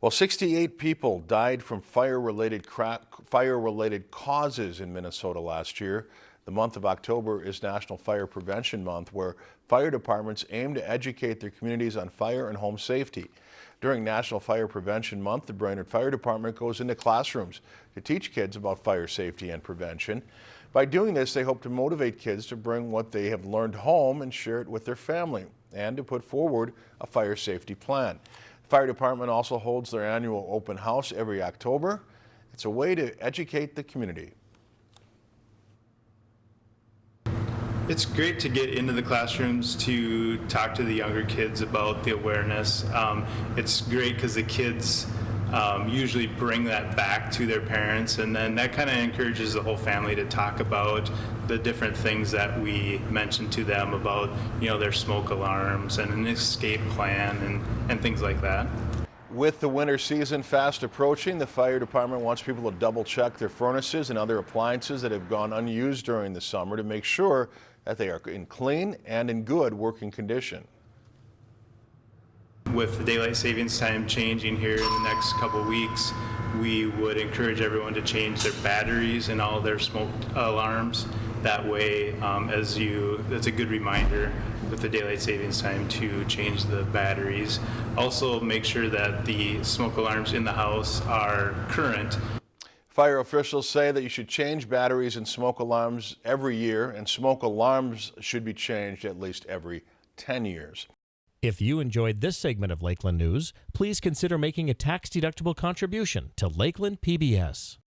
Well, 68 people died from fire-related fire-related causes in Minnesota last year. The month of October is National Fire Prevention Month, where fire departments aim to educate their communities on fire and home safety. During National Fire Prevention Month, the Brainerd Fire Department goes into classrooms to teach kids about fire safety and prevention. By doing this, they hope to motivate kids to bring what they have learned home and share it with their family, and to put forward a fire safety plan. Fire department also holds their annual open house every October. It's a way to educate the community. It's great to get into the classrooms to talk to the younger kids about the awareness. Um, it's great because the kids um, usually bring that back to their parents and then that kind of encourages the whole family to talk about the different things that we mentioned to them about you know their smoke alarms and an escape plan and, and things like that. With the winter season fast approaching, the fire department wants people to double check their furnaces and other appliances that have gone unused during the summer to make sure that they are in clean and in good working condition. With the daylight savings time changing here in the next couple weeks, we would encourage everyone to change their batteries and all their smoke alarms. That way, um, as you, that's a good reminder with the daylight savings time to change the batteries. Also, make sure that the smoke alarms in the house are current. Fire officials say that you should change batteries and smoke alarms every year, and smoke alarms should be changed at least every 10 years. If you enjoyed this segment of Lakeland News, please consider making a tax-deductible contribution to Lakeland PBS.